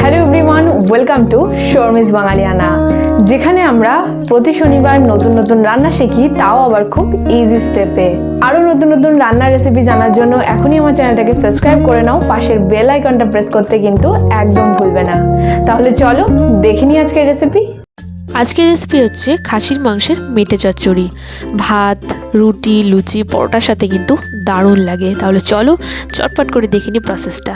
Hello everyone welcome to Sharmi's Bangaliana যেখানে আমরা প্রতি শনিবার নতুন নতুন রান্না শিখি, তাও আবার খুব ইজি স্টেপে আরও নতুন নতুন রান্নার রেসিপি জানার জন্য এখনই আমার চ্যানেলটাকে সাবস্ক্রাইব করে নাও, পাশের বেল আইকনটা প্রেস করতে কিন্তু একদম ভুলবে না। তাহলে চলো দেখে নিই আজকের রেসিপি আজকের রেসিপি হচ্ছে খাসির মাংসের মেটে চচ্চড়ি। ভাত, রুটি, লুচি, পরোটার সাথে কিন্তু দারুণ লাগে। তাহলে চলো চটপট করে দেখে নিই প্রসেসটা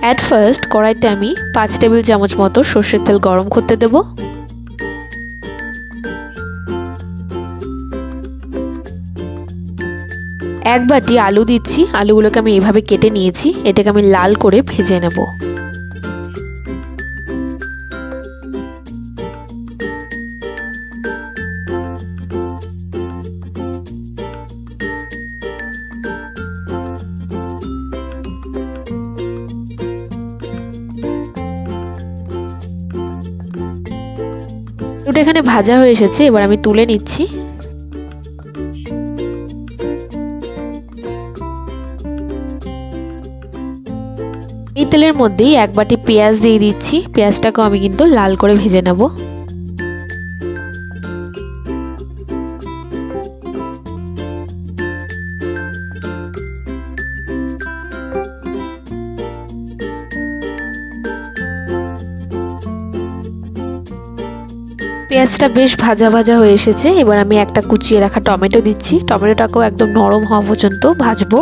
অ্যাট ফার্স্ট কড়াইতে আমি পাঁচ টেবিল চামচ মতো সর্ষের তেল গরম করতে দেব। এক বাটি আলু দিচ্ছি। আলুগুলোকে আমি এভাবে কেটে নিয়েছি। এটাকে আমি লাল করে ভেজে নেব। ওটা এখানে ভাজা হয়ে এসেছে, এবার আমি তুলে নিচ্ছি। এই তেলের মধ্যেই এক বাটি পেঁয়াজ দিয়ে দিচ্ছি। পেঁয়াজটাকেও আমি কিন্তু লাল করে ভেজে নেব। পেঁয়াজটা বেশ ভাজা ভাজা হয়ে এসেছে। এবার আমি একটা কুচিয়ে রাখা টমেটো দিচ্ছি। টমেটোটাকেও একদম নরম হওয়া পর্যন্ত ভাজবো।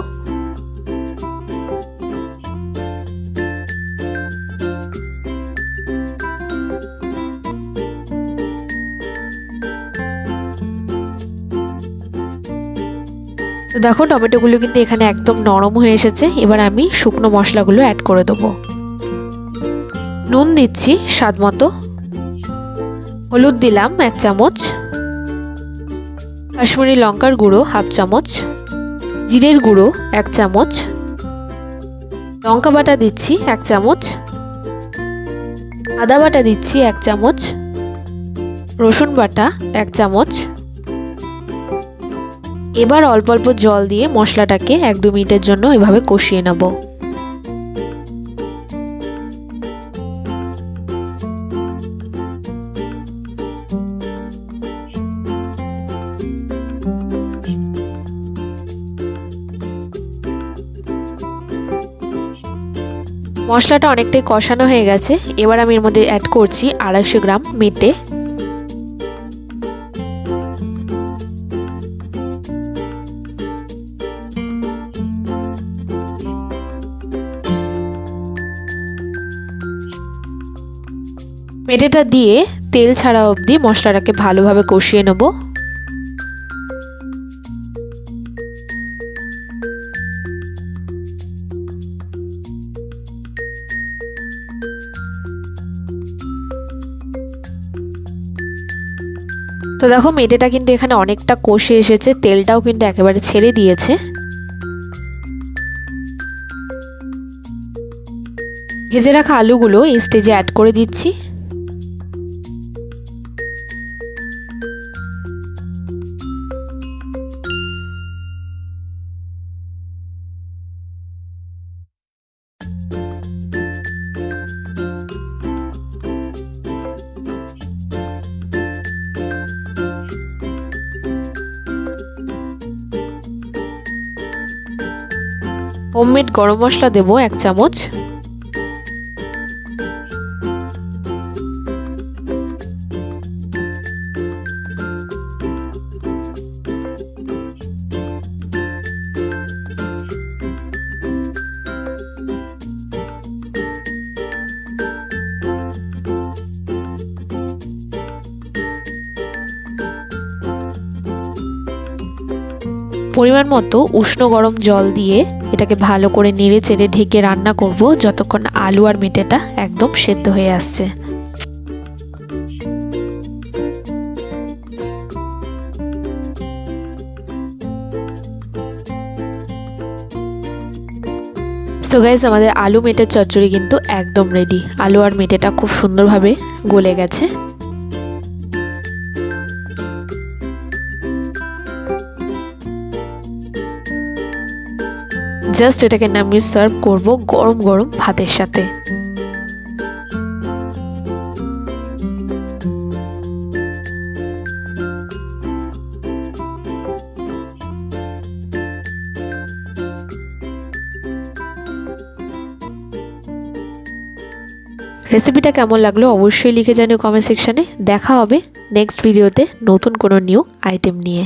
তো দেখো, টমেটোগুলো কিন্তু এখানে একদম নরম হয়ে এসেছে। এবার আমি শুকনো মশলাগুলো অ্যাড করে দেবো। নুন দিচ্ছি স্বাদ মতো। হলুদ দিলাম এক চামচ। কাশ্মীরি লঙ্কার গুঁড়ো হাফ চামচ। জিরের গুঁড়ো এক চামচ। লঙ্কা বাটা দিচ্ছি এক চামচ। আদা বাটা দিচ্ছি এক চামচ। রসুন বাটা এক চামচ। এবার অল্প অল্প জল দিয়ে মশলাটাকে এক দু মিনিটের জন্য এভাবে কষিয়ে নেব। মশলাটা অনেকটাই কষানো হয়ে গেছে। এবার আমি এর মধ্যে অ্যাড করছি আড়াইশো গ্রাম মেটে। মেটেটা দিয়ে তেল ছাড়া অবধি মশলাটাকে ভালোভাবে কষিয়ে নেব। তো দেখো মেটেটা কিন্তু এখানে অনেকটা কষে এসেছে, তেলটাও কিন্তু একেবারে ছেড়ে দিয়েছে। ভেজে রাখা আলুগুলো এই স্টেজে অ্যাড করে দিচ্ছি। হোমমেড গরম মশলা দেব এক চামচ। পরিমাণ মতো উষ্ণ গরম জল দিয়ে এটাকে ভালো করে নেড়ে চেড়ে ঢেকে রান্না করব যতক্ষণ আলু আর মেটেটা একদম সেদ্ধ হয়ে আসছে। সো গাইজ আমাদের আলু মেটের চচ্চড়ি কিন্তু একদম রেডি আলু আর মেটেটা খুব সুন্দরভাবে গলে গেছে। জাস্ট এটাকে নামিয়ে সার্ভ করব গরম গরম ভাতের সাথে। রেসিপিটা কেমন লাগল অবশ্যই লিখে জানিও কমেন্ট সেকশানে দেখা হবে নেক্সট ভিডিওতে নতুন কোনো নিউ আইটেম নিয়ে।